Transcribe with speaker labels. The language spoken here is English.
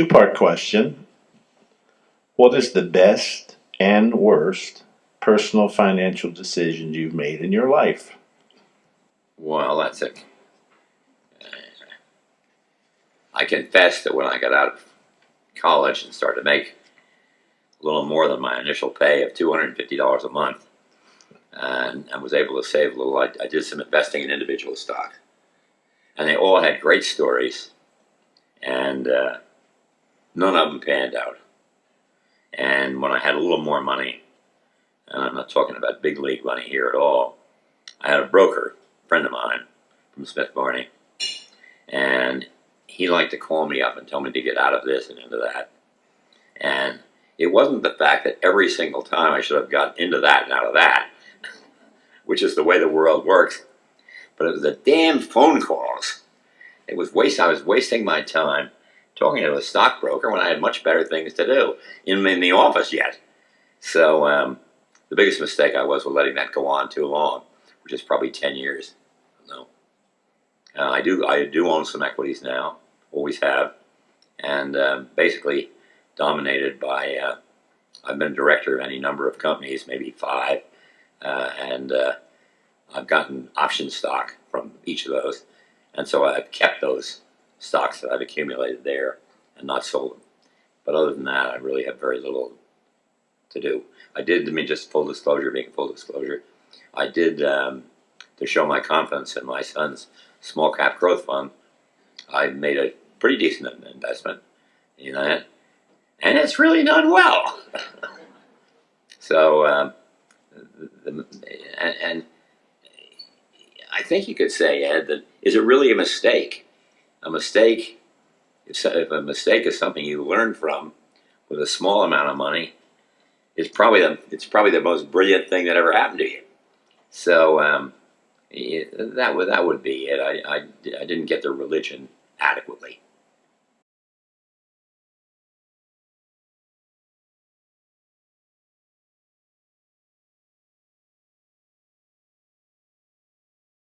Speaker 1: Two part question. What is the best and worst personal financial decision you've made in your life?
Speaker 2: Well, that's it. I confess that when I got out of college and started to make a little more than my initial pay of $250 a month, and I was able to save a little, I, I did some investing in individual stock. And they all had great stories, and uh, none of them panned out. And when I had a little more money, and I'm not talking about big league money here at all, I had a broker, friend of mine from Smith Barney, and he liked to call me up and tell me to get out of this and into that. And it wasn't the fact that every single time I should have gotten into that and out of that, which is the way the world works, but it was the damn phone calls. It was waste. I was wasting my time talking to a stockbroker when I had much better things to do in, in the office yet. So um, the biggest mistake I was was letting that go on too long, which is probably 10 years. No. Uh, I do I do own some equities now, always have, and um, basically dominated by. Uh, I've been director of any number of companies, maybe five, uh, and uh, I've gotten option stock from each of those, and so I've kept those stocks that I've accumulated there and not sold them. But other than that, I really have very little to do. I did, I mean, just full disclosure, being full disclosure, I did um, to show my confidence in my son's small cap growth fund. I made a pretty decent investment in that, and it's really done well. so, um, the, and, and I think you could say, Ed, that is it really a mistake? A mistake, if, a mistake is something you learn from with a small amount of money, is probably the, it's probably the most brilliant thing that ever happened to you. So um, it, that would that would be it. I, I, I didn't get the religion adequately.